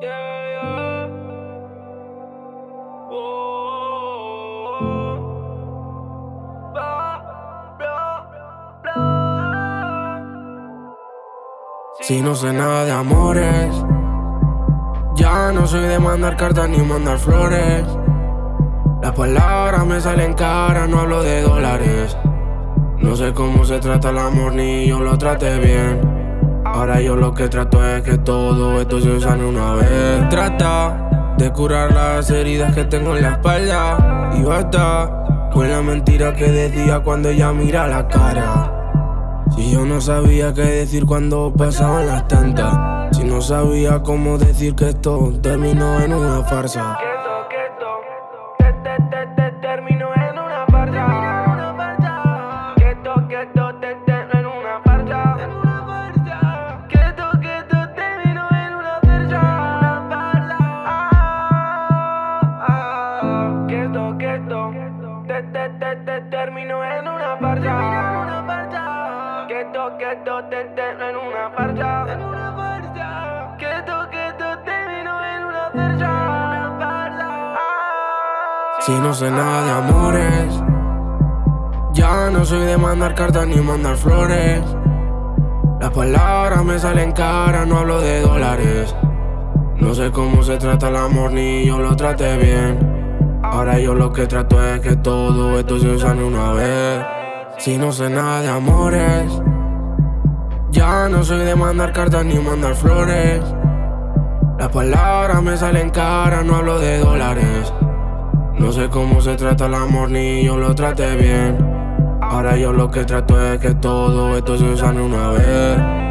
Si no sé nada de amores, ya no soy de mandar cartas ni mandar flores. Las palabras me salen caras, no hablo de dólares. No sé cómo se trata el amor ni yo lo trate bien. Yo lo que trato es que todo esto se sane una vez. Trata de curar las heridas que tengo en la espalda. Y basta con la mentira que decía cuando ella mira la cara. Si yo no sabía qué decir cuando pasaban las tantas. Si no sabía cómo decir que esto terminó en una farsa. Terminó en una farsa. Que esto, que esto te en una farsa. En una farsa. Que esto, que esto terminó en una farsa. Si no sé nada de amores, ya no soy de mandar cartas ni mandar flores. Las palabras me salen caras, no hablo de dólares. No sé cómo se trata el amor ni yo lo trate bien. Ahora yo lo que trato es que todo esto se sane una vez. Si no sé nada de amores, ya no soy de mandar cartas ni mandar flores. Las palabras me salen caras, no hablo de dólares. No sé cómo se trata el amor ni yo lo trate bien. Ahora yo lo que trato es que todo esto se sane una vez.